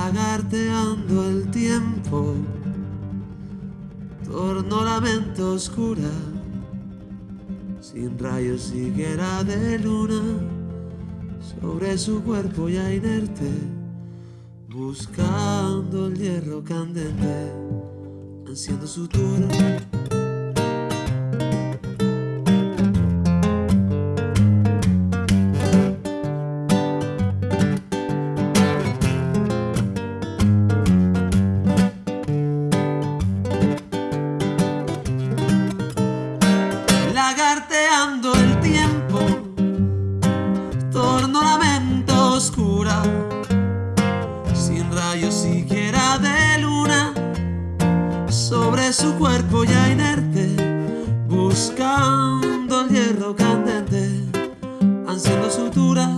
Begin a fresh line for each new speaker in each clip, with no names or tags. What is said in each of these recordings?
lagarteando el tiempo, torno la mente oscura, sin rayos siquiera de luna, sobre su cuerpo ya inerte, buscando el hierro candente, haciendo su tour. El tiempo, torno la mente oscura, sin rayos siquiera de luna, sobre su cuerpo ya inerte, buscando el hierro candente, ansiando sutura.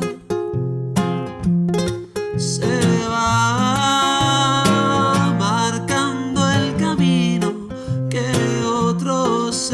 Se va marcando el camino que otros